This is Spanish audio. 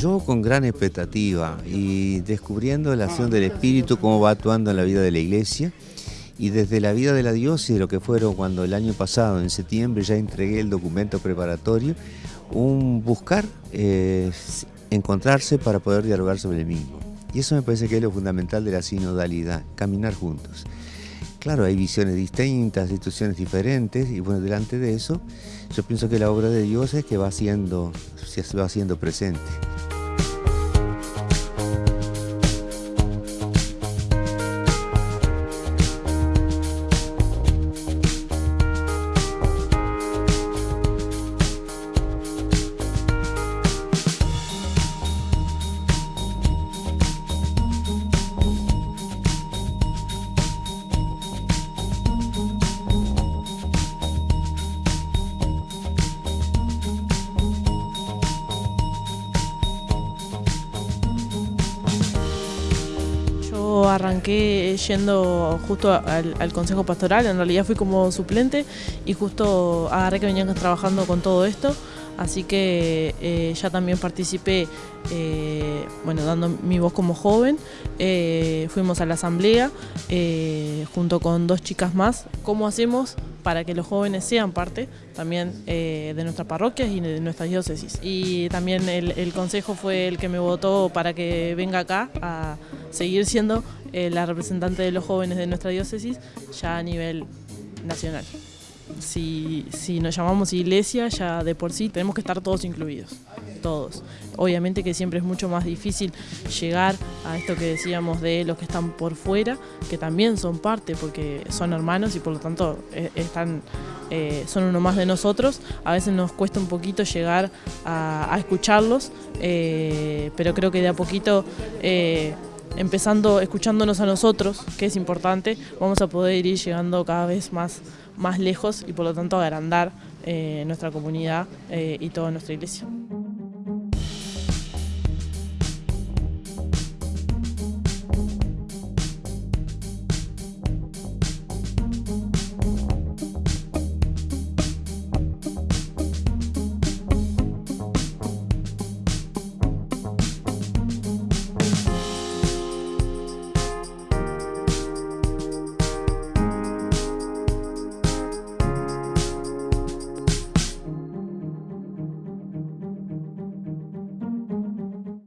Yo con gran expectativa y descubriendo la acción del Espíritu, cómo va actuando en la vida de la iglesia y desde la vida de la diócesis, lo que fueron cuando el año pasado, en septiembre, ya entregué el documento preparatorio, un buscar eh, encontrarse para poder dialogar sobre el mismo. Y eso me parece que es lo fundamental de la sinodalidad, caminar juntos. Claro, hay visiones distintas, instituciones diferentes, y bueno, delante de eso, yo pienso que la obra de Dios es que va siendo, se va haciendo presente. Arranqué yendo justo al, Consejo Pastoral, en realidad fui como suplente y justo agarré que venían trabajando con todo esto, así que eh, ya también participé, eh, bueno, dando mi voz como joven, eh, fuimos a la asamblea junto con dos chicas más, ¿cómo hacemos para que los jóvenes sean parte también de nuestras parroquias y de nuestras diócesis? Y también el, consejo fue el que me votó para que venga acá a seguir siendo la representante de los jóvenes de nuestra diócesis ya a nivel nacional. Si, si, nos llamamos iglesia, ya de por sí tenemos que estar todos incluidos, todos. Obviamente que siempre es mucho más difícil llegar a esto que decíamos de los que están por fuera, que también son parte porque son hermanos y por lo tanto eh, están, eh, son uno más de nosotros. A veces nos cuesta un poquito llegar a, escucharlos, pero creo que de a poquito empezando escuchándonos a nosotros, que es importante, vamos a poder ir llegando cada vez más, más lejos y por lo tanto agrandar eh, nuestra comunidad eh, y toda nuestra iglesia.